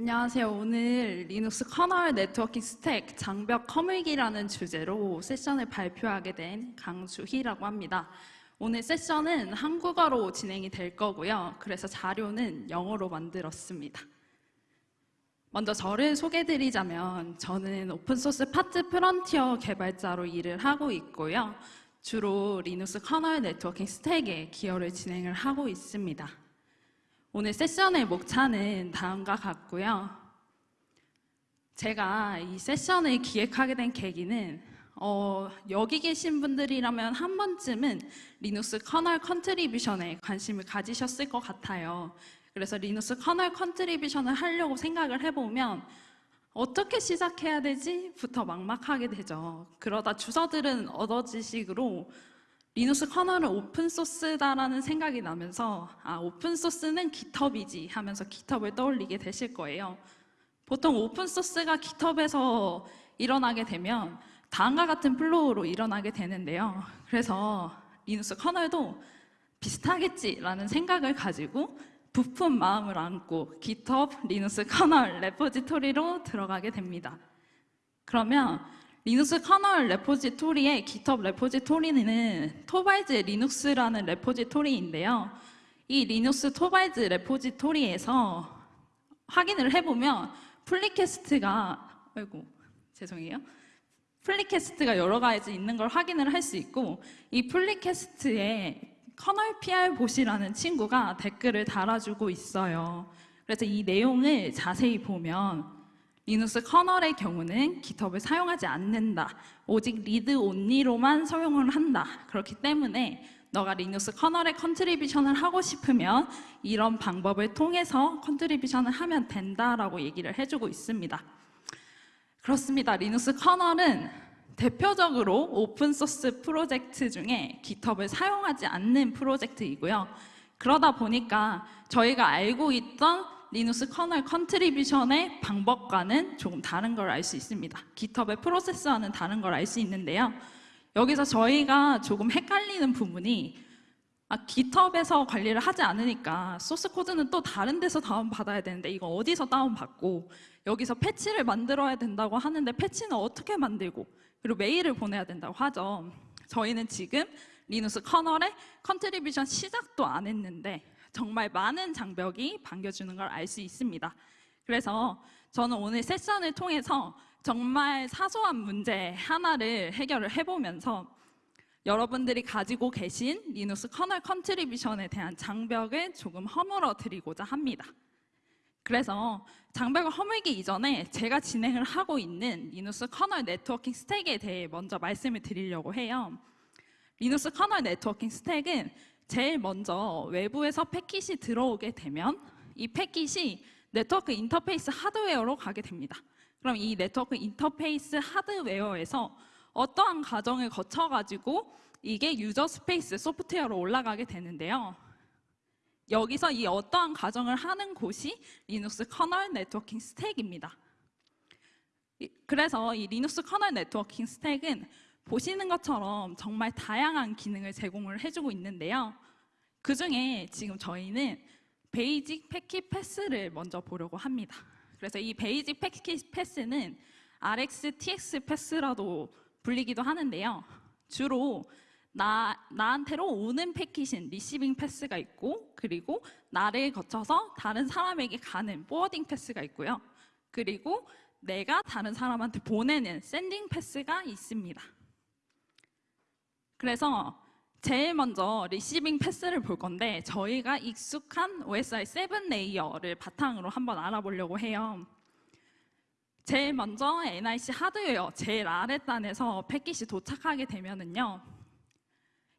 안녕하세요. 오늘 Linux kernel networking stack 장벽 허물기라는 주제로 세션을 발표하게 된 강주희라고 합니다. 오늘 세션은 한국어로 진행이 될 거고요. 그래서 자료는 영어로 만들었습니다. 먼저 저를 소개드리자면 저는 open source 파트 프런티어 개발자로 일을 하고 있고요. 주로 Linux kernel networking stack에 기여를 진행을 하고 있습니다. 오늘 세션의 목차는 다음과 같고요. 제가 이 세션을 기획하게 된 계기는 어, 여기 계신 분들이라면 한 번쯤은 Linux kernel contribution에 관심을 가지셨을 것 같아요. 그래서 Linux kernel contribution을 하려고 생각을 해보면 어떻게 시작해야 되지? 부터 막막하게 되죠. 그러다 주서들은 얕은 지식으로 Linux kernel은 open source다라는 생각이 나면서 아 open source는 GitHub이지 하면서 GitHub을 떠올리게 되실 거예요. 보통 open source가 GitHub에서 일어나게 되면 다음과 같은 flow로 일어나게 되는데요. 그래서 Linux kernel도 비슷하겠지라는 생각을 가지고 부푼 마음을 안고 GitHub Linux kernel repository로 들어가게 됩니다. 그러면 리눅스 커널 레포지토리의 GitHub 레포지토리는 토바이즈 리눅스라는 레포지토리인데요. 이 Linux torvalds repository에서 확인을 해보면 pull request가 아이고 죄송해요. pull request가 여러 가지 있는 걸 확인을 할 수 있고 이 플리캐스트에 커널 PR 보시라는 친구가 댓글을 달아주고 있어요. 그래서 이 내용을 자세히 보면 Linux kernel의 경우는 GitHub을 사용하지 않는다. 오직 read only로만 사용을 한다. 그렇기 때문에 너가 Linux kernel에 contribution을 하고 싶으면 이런 방법을 통해서 contribution을 하면 된다라고 얘기를 해주고 있습니다. 그렇습니다. Linux kernel은 대표적으로 open source 프로젝트 중에 GitHub을 사용하지 않는 프로젝트이고요. 그러다 보니까 저희가 알고 있던 Linux kernel contribution의 방법과는 조금 다른 걸 알 수 있습니다. GitHub의 프로세스와는 다른 걸 알 수 있는데요. 여기서 저희가 조금 헷갈리는 부분이 아, GitHub에서 관리를 하지 않으니까 source code는 또 다른 데서 다운받아야 되는데 이거 어디서 다운받고 여기서 패치를 만들어야 된다고 하는데 패치는 어떻게 만들고 그리고 메일을 보내야 된다고 하죠. 저희는 지금 Linux kernel에 contribution 시작도 안 했는데 정말 많은 장벽이 반겨주는 걸 알 수 있습니다. 그래서 저는 오늘 세션을 통해서 정말 사소한 문제 하나를 해결을 해보면서 여러분들이 가지고 계신 Linux kernel contribution에 대한 장벽을 조금 허물어 드리고자 합니다. 그래서 장벽을 허물기 이전에 제가 진행을 하고 있는 Linux kernel networking stack에 대해 먼저 말씀을 드리려고 해요. Linux kernel networking stack은 제일 먼저 외부에서 패킷이 들어오게 되면 이 패킷이 네트워크 인터페이스 하드웨어로 가게 됩니다. 그럼 이 네트워크 인터페이스 하드웨어에서 어떠한 과정을 거쳐가지고 이게 user space 소프트웨어로 올라가게 되는데요. 여기서 이 어떠한 과정을 하는 곳이 Linux kernel networking stack입니다. 그래서 이 Linux kernel networking stack은 보시는 것처럼 정말 다양한 기능을 제공을 해주고 있는데요. 그 중에 지금 저희는 basic packet path를 먼저 보려고 합니다. 그래서 이 베이직 패킷 패스는 RX, TX 패스라도 불리기도 하는데요. 주로 나, 나한테로 오는 패킷인 receiving path가 있고 그리고 나를 거쳐서 다른 사람에게 가는 forwarding path가 있고요. 그리고 내가 다른 사람한테 보내는 sending path가 있습니다. 그래서 제일 먼저 receiving path를 볼 건데 저희가 익숙한 OSI 7 layer를 바탕으로 한번 알아보려고 해요. 제일 먼저 NIC 하드웨어 제일 아랫단에서 패킷이 도착하게 되면은요.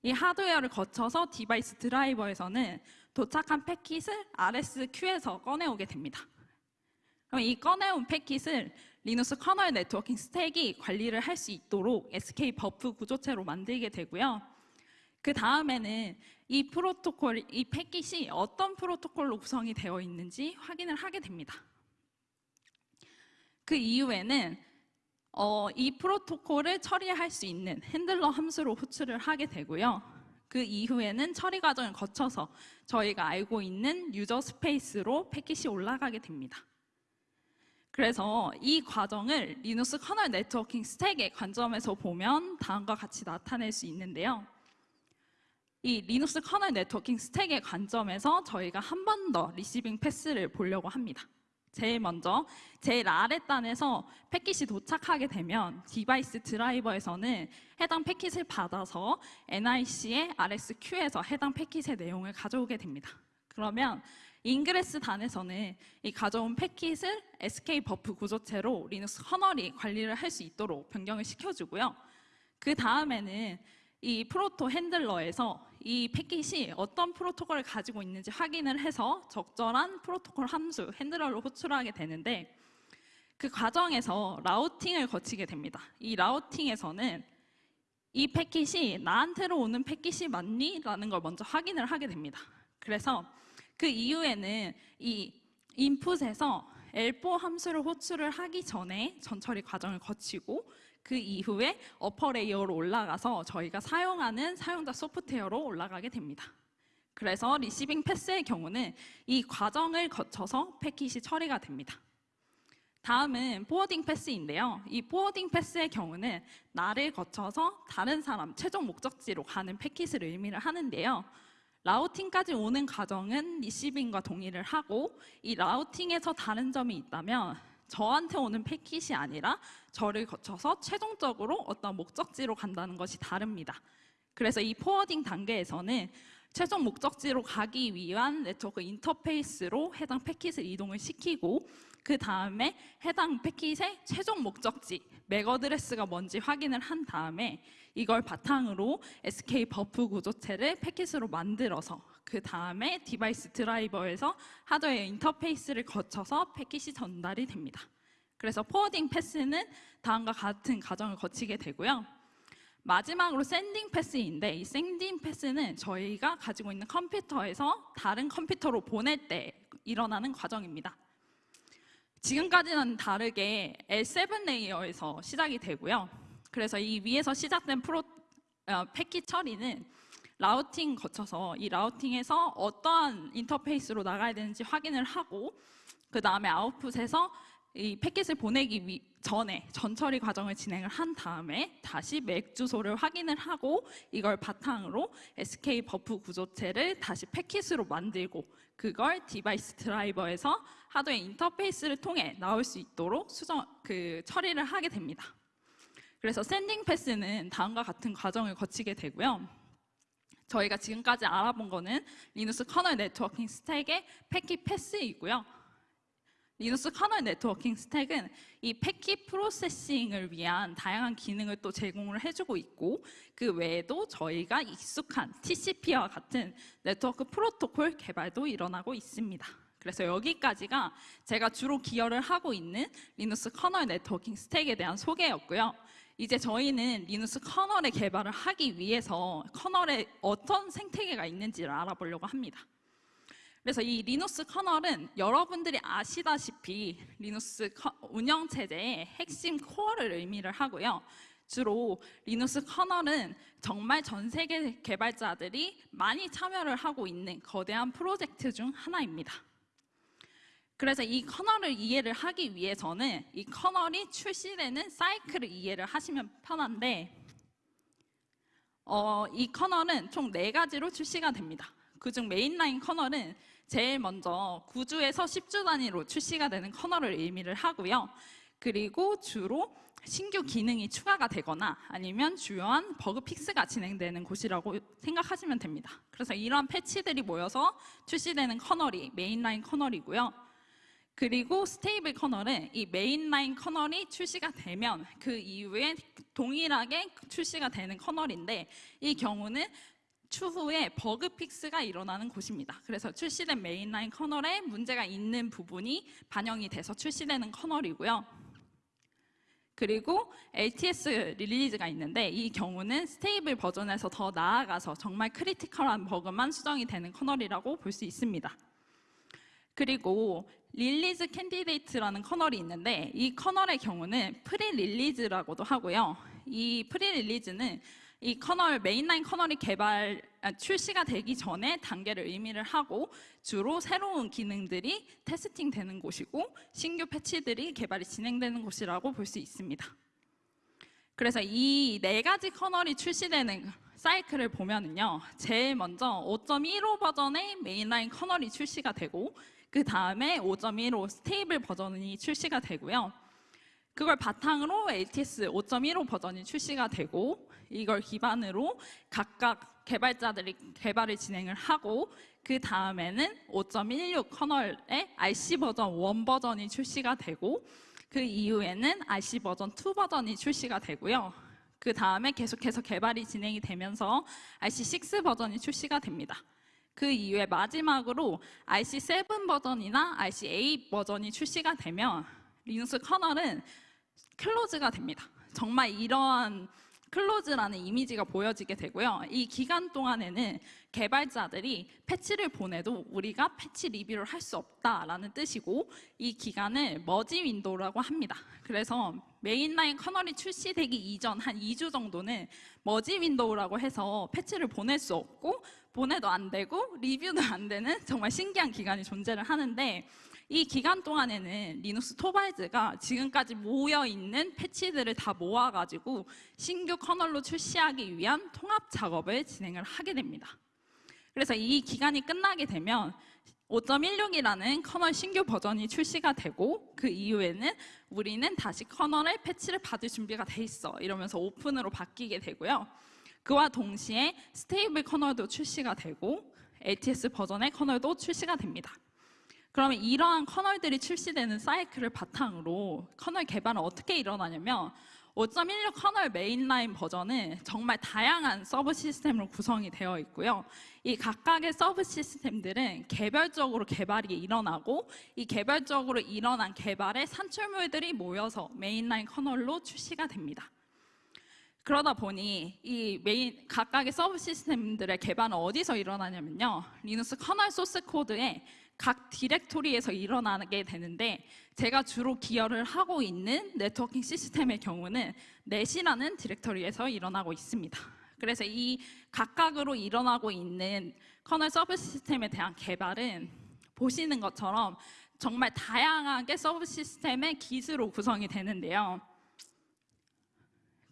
이 하드웨어를 거쳐서 device driver에서는 도착한 패킷을 RSQ에서 꺼내오게 됩니다. 그럼 이 꺼내온 패킷을 리눅스 커널 네트워킹 스택이 관리를 할 수 있도록 SK buff 구조체로 만들게 되고요. 그 다음에는 이 프로토콜, 이 패킷이 어떤 프로토콜로 구성이 되어 있는지 확인을 하게 됩니다. 그 이후에는 어, 이 프로토콜을 처리할 수 있는 handler 함수로 호출을 하게 되고요. 그 이후에는 처리 과정을 거쳐서 저희가 알고 있는 user space로 패킷이 올라가게 됩니다. 그래서 이 과정을 리누스 커널 네트워킹 스택의 관점에서 보면 다음과 같이 나타낼 수 있는데요. 이 리눅스 커널 네트워킹 스택의 관점에서 저희가 한 번 더 receiving path를 보려고 합니다. 제일 먼저 제일 아랫단에서 패킷이 도착하게 되면 device driver에서는 해당 패킷을 받아서 NIC의 RSQ에서 해당 패킷의 내용을 가져오게 됩니다. 그러면 ingress 단에서는 이 가져온 패킷을 SK buff 구조체로 리눅스 커널이 관리를 할 수 있도록 변경을 시켜주고요. 그 다음에는 이 proto handler에서 이 패킷이 어떤 프로토콜을 가지고 있는지 확인을 해서 적절한 프로토콜 함수 handler를 호출하게 되는데 그 과정에서 routing을 거치게 됩니다. 이 routing에서는 이 패킷이 나한테로 오는 패킷이 맞니? 라는 걸 먼저 확인을 하게 됩니다. 그래서 그 이후에는 이 인풋에서 L4 함수를 호출을 하기 전에 전처리 과정을 거치고 그 이후에 upper layer로 올라가서 저희가 사용하는 사용자 소프트웨어로 올라가게 됩니다. 그래서 receiving path의 경우는 이 과정을 거쳐서 패킷이 처리가 됩니다. 다음은 forwarding path인데요. 이 forwarding path의 경우는 나를 거쳐서 다른 사람 최종 목적지로 가는 패킷을 의미를 하는데요. routing까지 오는 과정은 receiving과 동일을 하고 이 routing에서 다른 점이 있다면 저한테 오는 패킷이 아니라 저를 거쳐서 최종적으로 어떤 목적지로 간다는 것이 다릅니다. 그래서 이 forwarding 단계에서는 최종 목적지로 가기 위한 네트워크 인터페이스로 해당 패킷을 이동을 시키고 그 다음에 해당 패킷의 최종 목적지 MAC address가 뭔지 확인을 한 다음에 이걸 바탕으로 SK buff 구조체를 패킷으로 만들어서 그 다음에 device driver에서 하드웨어 인터페이스를 거쳐서 패킷이 전달이 됩니다. 그래서 forwarding path는 다음과 같은 과정을 거치게 되고요. 마지막으로 sending path인데 이 sending path는 저희가 가지고 있는 컴퓨터에서 다른 컴퓨터로 보낼 때 일어나는 과정입니다. 지금까지와는 다르게 L7 layer에서 시작이 되고요. 그래서 이 위에서 시작된 프로 어, 패킷 처리는 routing 거쳐서 이 routing에서 어떠한 인터페이스로 나가야 되는지 확인을 하고 그 다음에 아웃풋에서 이 패킷을 보내기 위, 전에 전처리 과정을 진행을 한 다음에 다시 MAC 주소를 확인을 하고 이걸 바탕으로 SK buff 구조체를 다시 패킷으로 만들고 그걸 device driver에서 하드웨어 인터페이스를 통해 나올 수 있도록 수정 그 처리를 하게 됩니다. 그래서 sending path는 다음과 같은 과정을 거치게 되고요. 저희가 지금까지 알아본 거는 리누스 커널 네트워킹 스택의 패킷 path이고요. Linux 커널 네트워킹 스택은 이 패킷 processing을 위한 다양한 기능을 또 제공을 해주고 있고 그 외에도 저희가 익숙한 TCP와 같은 네트워크 프로토콜 개발도 일어나고 있습니다. 그래서 여기까지가 제가 주로 기여를 하고 있는 리누스 커널 네트워킹 스택에 대한 소개였고요. 이제 저희는 리누스 커널의 개발을 하기 위해서 커널에 어떤 생태계가 있는지를 알아보려고 합니다. 그래서 이 리누스 커널은 여러분들이 아시다시피 리누스 운영체제의 핵심 코어를 의미를 하고요. 주로 리누스 커널은 정말 전 세계 개발자들이 많이 참여를 하고 있는 거대한 프로젝트 중 하나입니다. 그래서 이 커널을 이해를 하기 위해서는 이 커널이 출시되는 사이클을 이해를 하시면 편한데 어, 이 커널은 총 네 가지로 출시가 됩니다. 그중 mainline 커널은 제일 먼저 9주에서 10주 단위로 출시가 되는 커널을 의미를 하고요. 그리고 주로 신규 기능이 추가가 되거나 아니면 주요한 bug fix가 진행되는 곳이라고 생각하시면 됩니다. 그래서 이러한 패치들이 모여서 출시되는 커널이 mainline 커널이고요. 그리고 stable 커널은 이 mainline 커널이 출시가 되면 그 이후에 동일하게 출시가 되는 커널인데 이 경우는 추후에 버그 fix가 일어나는 곳입니다. 그래서 출시된 mainline 커널에 문제가 있는 부분이 반영이 돼서 출시되는 커널이고요. 그리고 LTS 릴리즈가 있는데 이 경우는 stable 버전에서 더 나아가서 정말 critical한 버그만 수정이 되는 커널이라고 볼 수 있습니다. 그리고 release candidate라는 커널이 있는데 이 커널의 경우는 pre-release라고도 하고요. 이 pre-release는 이 커널 mainline 커널이 개발 아, 출시가 되기 전에 단계를 의미를 하고 주로 새로운 기능들이 testing되는 곳이고 신규 패치들이 개발이 진행되는 곳이라고 볼 수 있습니다. 그래서 이 네 가지 커널이 출시되는 사이클을 보면은요, 제일 먼저 5.15 버전의 mainline 커널이 출시가 되고, 그 다음에 5.15 stable 버전이 출시가 되고요. 그걸 바탕으로 LTS 5.15 버전이 출시가 되고, 이걸 기반으로 각각 개발자들이 개발을 진행을 하고, 그 다음에는 5.16 커널의 RC 버전 1 버전이 출시가 되고, 그 이후에는 RC 버전 2 버전이 출시가 되고요. 그 다음에 계속해서 개발이 진행이 되면서 RC6 버전이 출시가 됩니다. 그 이후에 마지막으로 RC7 버전이나 RC8 버전이 출시가 되면 리눅스 커널은 close가 됩니다. 정말 이러한 close라는 이미지가 보여지게 되고요. 이 기간 동안에는 개발자들이 패치를 보내도 우리가 패치 리뷰를 할 수 없다라는 뜻이고 이 기간을 merge window라고 합니다. 그래서 mainline 커널이 출시되기 이전 한 2주 정도는 merge window라고 해서 패치를 보낼 수 없고 보내도 안 되고 리뷰도 안 되는 정말 신기한 기간이 존재를 하는데 이 기간 동안에는 리누스 토발즈가 지금까지 모여 있는 패치들을 다 모아가지고 신규 커널로 출시하기 위한 통합 작업을 진행을 하게 됩니다. 그래서 이 기간이 끝나게 되면 5.16이라는 커널 신규 버전이 출시가 되고 그 이후에는 우리는 다시 커널의 패치를 받을 준비가 돼 있어 이러면서 오픈으로 바뀌게 되고요. 그와 동시에 stable 커널도 출시가 되고 LTS 버전의 커널도 출시가 됩니다. 그러면 이러한 커널들이 출시되는 사이클을 바탕으로 커널 개발은 어떻게 일어나냐면 5.16 커널 mainline 버전은 정말 다양한 subsystem으로 구성이 되어 있고요. 이 각각의 subsystem들은 개별적으로 개발이 일어나고 이 개별적으로 일어난 개발의 산출물들이 모여서 mainline 커널로 출시가 됩니다. 그러다 보니 이 메인 각각의 subsystem들의 개발은 어디서 일어나냐면요. 리눅스 커널 소스 코드에 각 디렉토리에서 일어나게 되는데 제가 주로 기여를 하고 있는 네트워킹 시스템의 경우는 net이라는 디렉토리에서 일어나고 있습니다. 그래서 이 각각으로 일어나고 있는 커널 subsystem에 대한 개발은 보시는 것처럼 정말 다양하게 subsystem의 기술로 구성이 되는데요.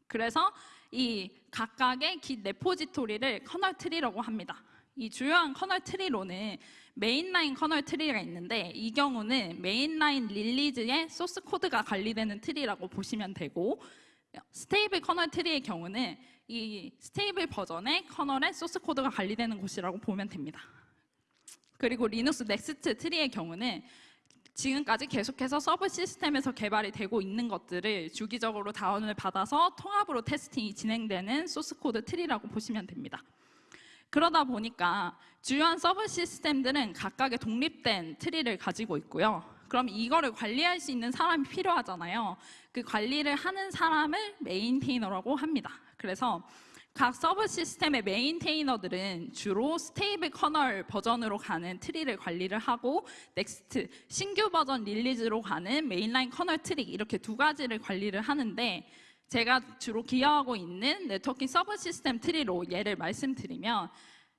그래서 이 각각의 git repository를 커널 tree라고 합니다. 이 주요한 커널 tree로는 mainline 커널 tree가 있는데 이 경우는 mainline release의 소스 코드가 관리되는 tree라고 보시면 되고 stable 커널 tree의 경우는 이 stable 버전의 커널의 소스 코드가 관리되는 곳이라고 보면 됩니다. 그리고 리눅스 next tree의 경우는 지금까지 계속해서 subsystem에서 개발이 되고 있는 것들을 주기적으로 다운을 받아서 통합으로 testing이 진행되는 소스 코드 tree라고 보시면 됩니다. 그러다 보니까 주요한 subsystem들은 각각의 독립된 tree를 가지고 있고요. 그럼 이거를 관리할 수 있는 사람이 필요하잖아요. 그 관리를 하는 사람을 maintainer라고 합니다. 그래서 각 subsystem의 maintainer들은 주로 stable 커널 버전으로 가는 tree를 관리를 하고 next 신규 버전 release로 가는 mainline 커널 트리 이렇게 두 가지를 관리를 하는데 제가 주로 기여하고 있는 networking subsystem tree로 예를 말씀드리면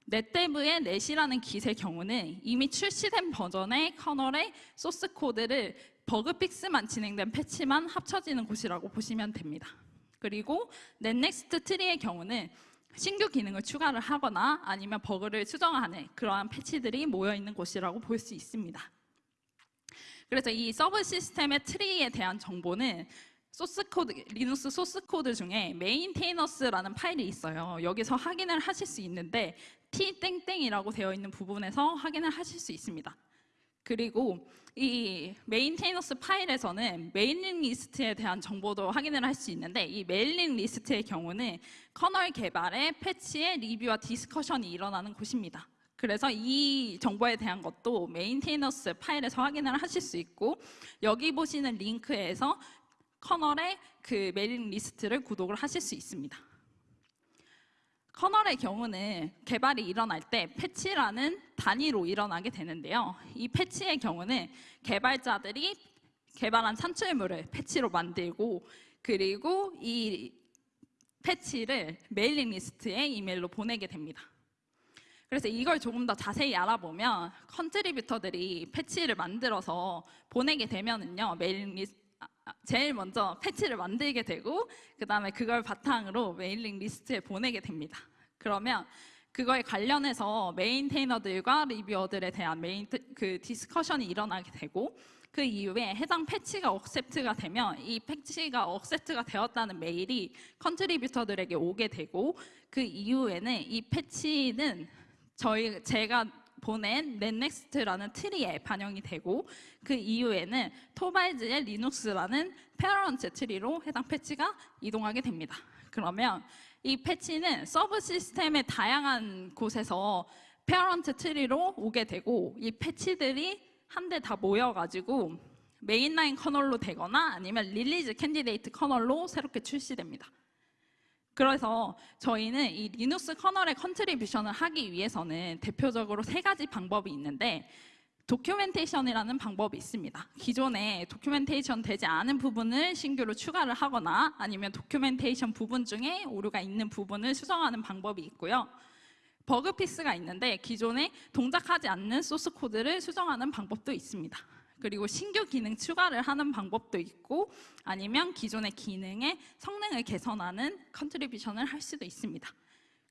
netdev의 net이라는 git의 경우는 이미 출시된 버전의 커널의 소스 코드를 버그 fix만 진행된 패치만 합쳐지는 곳이라고 보시면 됩니다. 그리고 net-next tree의 경우는 신규 기능을 추가를 하거나 아니면 버그를 수정하는 그러한 패치들이 모여 있는 곳이라고 볼 수 있습니다. 그래서 이 subsystem의 tree에 대한 정보는 소스 코드, 리눅스 소스 코드 중에 maintainers라는 파일이 있어요. 여기서 확인을 하실 수 있는데 t-땡땡이라고 되어 있는 부분에서 확인을 하실 수 있습니다. 그리고 이 maintainers 파일에서는 mailing list에 대한 정보도 확인을 할 수 있는데 이 mailing list의 경우는 커널 개발의 패치의 리뷰와 discussion이 일어나는 곳입니다. 그래서 이 정보에 대한 것도 maintainers 파일에서 확인을 하실 수 있고 여기 보시는 링크에서 커널의 그 mailing list를 구독을 하실 수 있습니다. 커널의 경우는 개발이 일어날 때 패치라는 단위로 일어나게 되는데요. 이 패치의 경우는 개발자들이 개발한 산출물을 패치로 만들고 그리고 이 패치를 mailing list에 이메일로 보내게 됩니다. 그래서 이걸 조금 더 자세히 알아보면 contributor들이 패치를 만들어서 보내게 되면은요 mailing lis 아, 아, 제일 먼저 패치를 만들게 되고 그 다음에 그걸 바탕으로 mailing list에 보내게 됩니다. 그러면 그거에 관련해서 maintainer들과 reviewer들에 대한 메인 그 discussion이 일어나게 되고 그 이후에 해당 패치가 accept가 되면 이 패치가 accept가 되었다는 메일이 contributor들에게 오게 되고 그 이후에는 이 패치는 저희 제가 보낸 net-next라는 트리에 반영이 되고 그 이후에는 토바이즈의 리눅스라는 parent 트리로 해당 패치가 이동하게 됩니다. 그러면 이 패치는 subsystem의 다양한 곳에서 parent 트리로 오게 되고 이 패치들이 한데 다 모여가지고 mainline 커널로 되거나 아니면 release candidate 커널로 새롭게 출시됩니다. 그래서 저희는 이 리눅스 커널의 contribution을 하기 위해서는 대표적으로 세 가지 방법이 있는데 documentation이라는 방법이 있습니다. 기존에 documentation 되지 않은 부분을 신규로 추가를 하거나 아니면 documentation 부분 중에 오류가 있는 부분을 수정하는 방법이 있고요. bug fix가 있는데 기존에 동작하지 않는 소스 코드를 수정하는 방법도 있습니다. 그리고 신규 기능 추가를 하는 방법도 있고 아니면 기존의 기능의 성능을 개선하는 contribution을 할 수도 있습니다.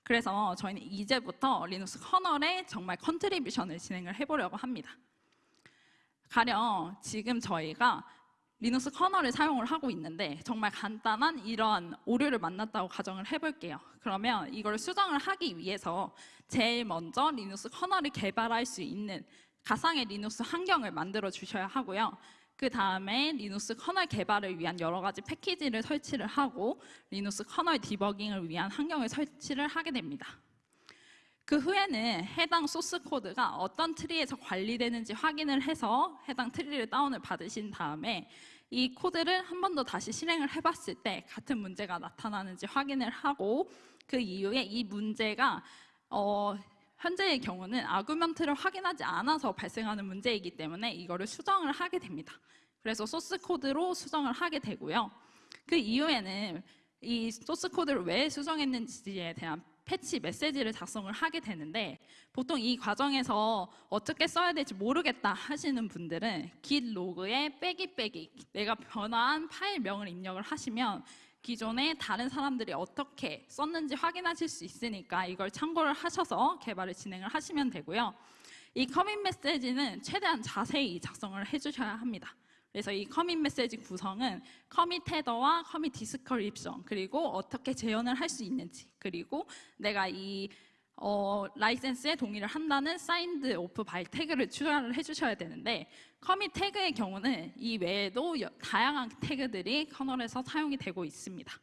그래서 저희는 이제부터 리눅스 커널에 정말 contribution을 진행을 해보려고 합니다. 가령 지금 저희가 리눅스 커널을 사용을 하고 있는데 정말 간단한 이러한 오류를 만났다고 가정을 해볼게요. 그러면 이걸 수정을 하기 위해서 제일 먼저 리눅스 커널을 개발할 수 있는 가상의 리눅스 환경을 만들어 주셔야 하고요. 그 다음에 리눅스 커널 개발을 위한 여러 가지 패키지를 설치를 하고 리눅스 커널 디버깅을 위한 환경을 설치를 하게 됩니다. 그 후에는 해당 소스 코드가 어떤 트리에서 관리되는지 확인을 해서 해당 트리를 다운을 받으신 다음에 이 코드를 한 번 더 다시 실행을 해봤을 때 같은 문제가 나타나는지 확인을 하고 그 이후에 이 문제가 어, 현재의 경우는 argument를 확인하지 않아서 발생하는 문제이기 때문에 이거를 수정을 하게 됩니다. 그래서 소스 코드로 수정을 하게 되고요. 그 이후에는 이 소스 코드를 왜 수정했는지에 대한 패치 메시지를 작성을 하게 되는데 보통 이 과정에서 어떻게 써야 될지 모르겠다 하시는 분들은 git 로그에 빼기 빼기 내가 변화한 파일명을 입력을 하시면 기존에 다른 사람들이 어떻게 썼는지 확인하실 수 있으니까 이걸 참고를 하셔서 개발을 진행을 하시면 되고요. 이 commit 메시지는 최대한 자세히 작성을 해주셔야 합니다. 그래서 이 commit 메시지 구성은 커밋 헤더와 commit description 그리고 어떻게 재현을 할 수 있는지 그리고 내가 이 어, 라이센스에 동의를 한다는 signed-off-by 태그를 추가를 해주셔야 되는데 commit 태그의 경우는 이 외에도 여, 다양한 태그들이 커널에서 사용이 되고 있습니다.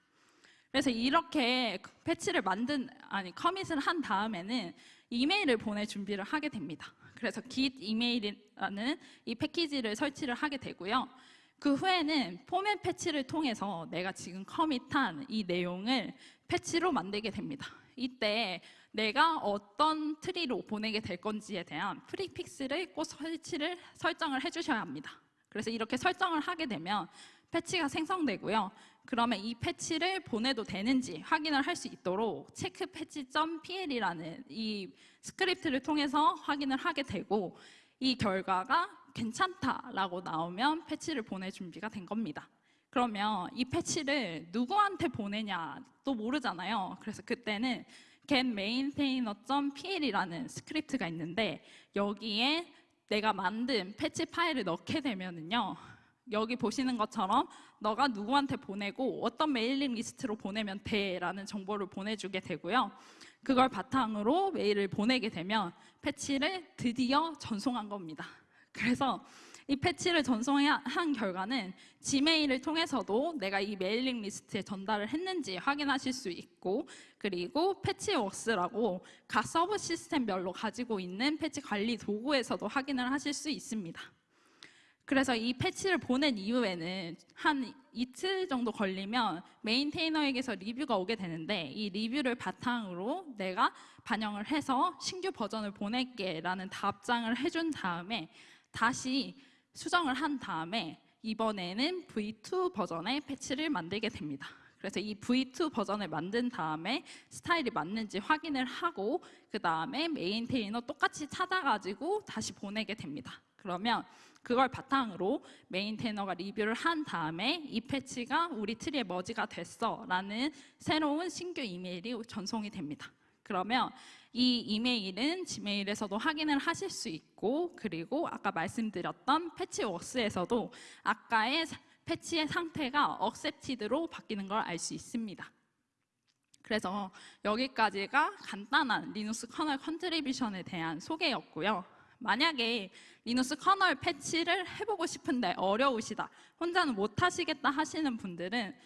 그래서 이렇게 패치를 만든 아니 commit을 한 다음에는 이메일을 보낼 준비를 하게 됩니다. 그래서 git email이라는 이 패키지를 설치를 하게 되고요. 그 후에는 format patch를 통해서 내가 지금 commit한 이 내용을 패치로 만들게 됩니다. 이때 내가 어떤 트리로 보내게 될 건지에 대한 prefix를 꼭 설치를 설정을 해주셔야 합니다. 그래서 이렇게 설정을 하게 되면 패치가 생성되고요. 그러면 이 패치를 보내도 되는지 확인을 할 수 있도록 checkpatch.pl이라는 이 스크립트를 통해서 확인을 하게 되고 이 결과가 괜찮다라고 나오면 패치를 보낼 준비가 된 겁니다. 그러면 이 패치를 누구한테 보내냐 또 모르잖아요. 그래서 그때는 get maintainer.pl이라는 스크립트가 있는데 여기에 내가 만든 패치 파일을 넣게 되면은요. 여기 보시는 것처럼 너가 누구한테 보내고 어떤 mailing list로 보내면 돼라는 정보를 보내주게 되고요. 그걸 바탕으로 메일을 보내게 되면 패치를 드디어 전송한 겁니다. 그래서 이 패치를 전송한 결과는 지메일을 통해서도 내가 이 mailing list에 전달을 했는지 확인하실 수 있고 그리고 Patchworks라고 각 subsystem별로 가지고 있는 패치 관리 도구에서도 확인을 하실 수 있습니다. 그래서 이 패치를 보낸 이후에는 한 이틀 정도 걸리면 maintainer에게서 리뷰가 오게 되는데 이 리뷰를 바탕으로 내가 반영을 해서 신규 버전을 보낼게 라는 답장을 해준 다음에 다시 수정을 한 다음에 이번에는 V2 버전의 패치를 만들게 됩니다. 그래서 이 V2 버전을 만든 다음에 스타일이 맞는지 확인을 하고 그 다음에 maintainer 똑같이 찾아가지고 다시 보내게 됩니다. 그러면 그걸 바탕으로 maintainer가 리뷰를 한 다음에 이 패치가 우리 트리에 merge가 됐어 라는 새로운 신규 이메일이 전송이 됩니다. 그러면 이 이메일은 지메일에서도 확인을 하실 수 있고 그리고 아까 말씀드렸던 Patchworks에서도 아까의 사- 패치의 상태가 accepted로 바뀌는 걸 알 수 있습니다. 그래서 여기까지가 간단한 리눅스 커널 contribution에 대한 소개였고요. 만약에 리눅스 커널 패치를 해보고 싶은데 어려우시다, 혼자는 못 하시겠다 하시는 분들은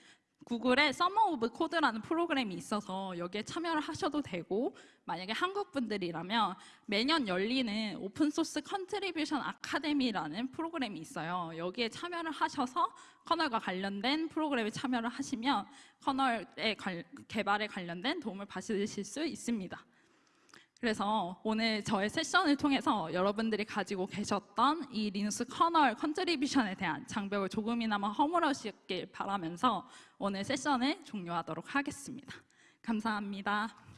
구글에 Summer of Code라는 프로그램이 있어서 여기에 참여를 하셔도 되고 만약에 한국 분들이라면 매년 열리는 오픈소스 contribution 아카데미라는 프로그램이 있어요. 여기에 참여를 하셔서 커널과 관련된 프로그램에 참여를 하시면 커널의 관- 개발에 관련된 도움을 받으실 수 있습니다. 그래서 오늘 저의 세션을 통해서 여러분들이 가지고 계셨던 이 리눅스 커널 contribution에 대한 장벽을 조금이나마 허물으셨길 바라면서 오늘 세션을 종료하도록 하겠습니다. 감사합니다.